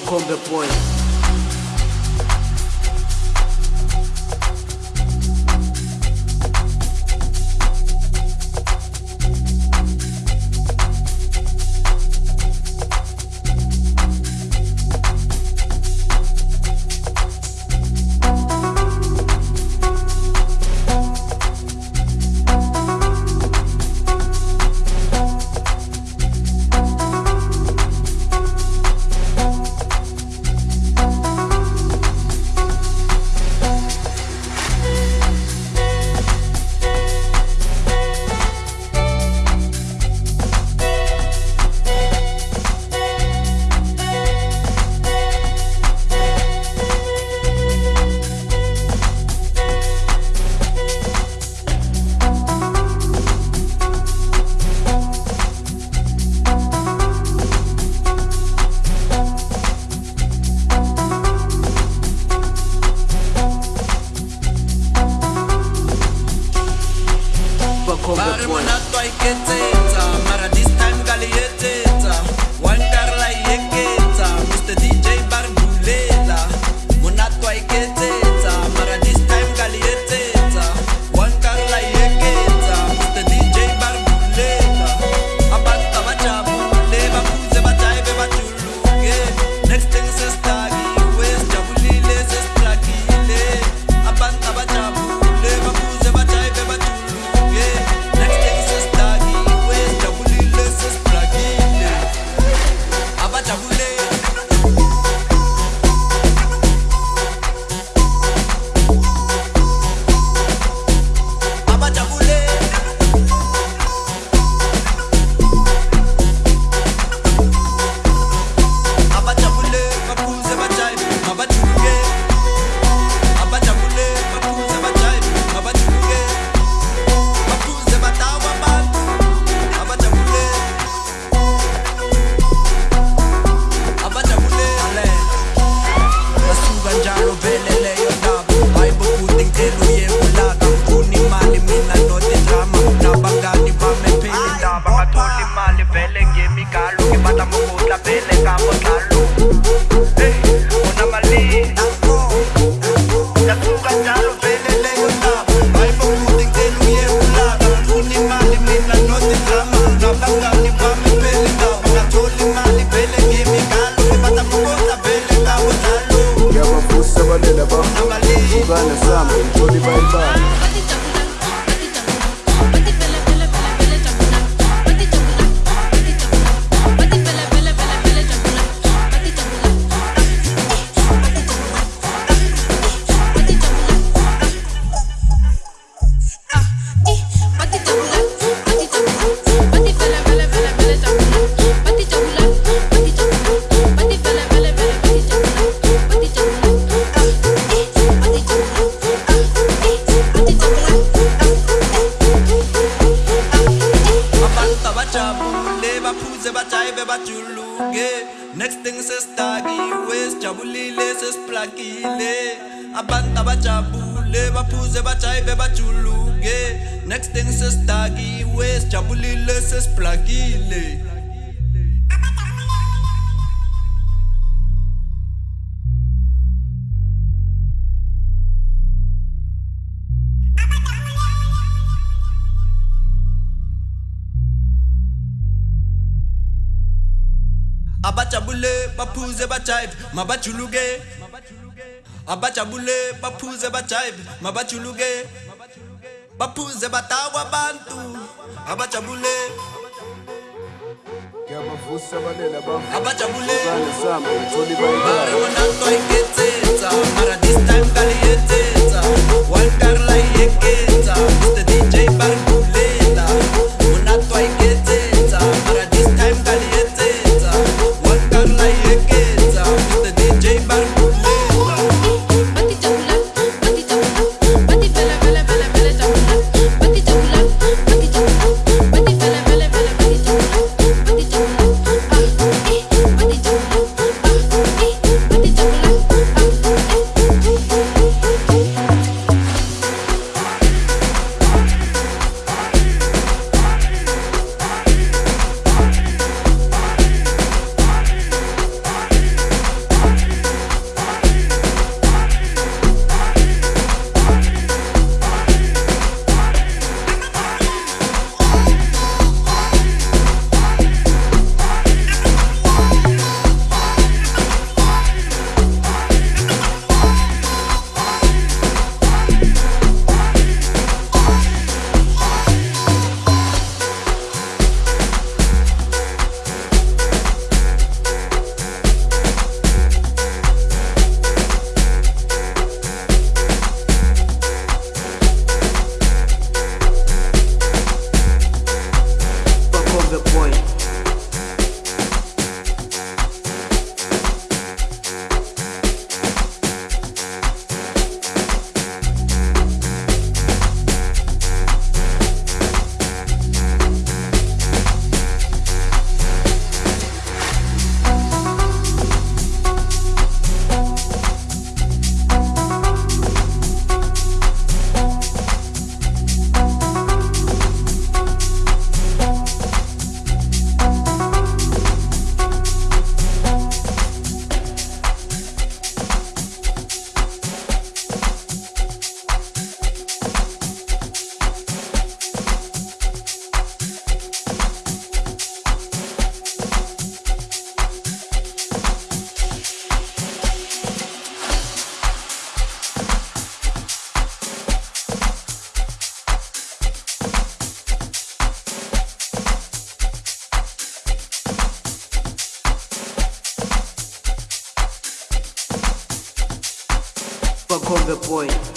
fuck home the boys. ibana sambe ngithole ibayibala next thing sesidakiwe sijabulile sesiplakile abantu abajabule baphuze bajayive bajuluke next thing sesidakiwe sijabulile sesiplakile abajabule baphuze bajive mabajuluke. Abajabule baphuze bajive mabajuluke. Baphuze badakwa abantu. Abajabule. Abajabule. Mara wona nto ayikhethetsa mara this time kali Bakombe boy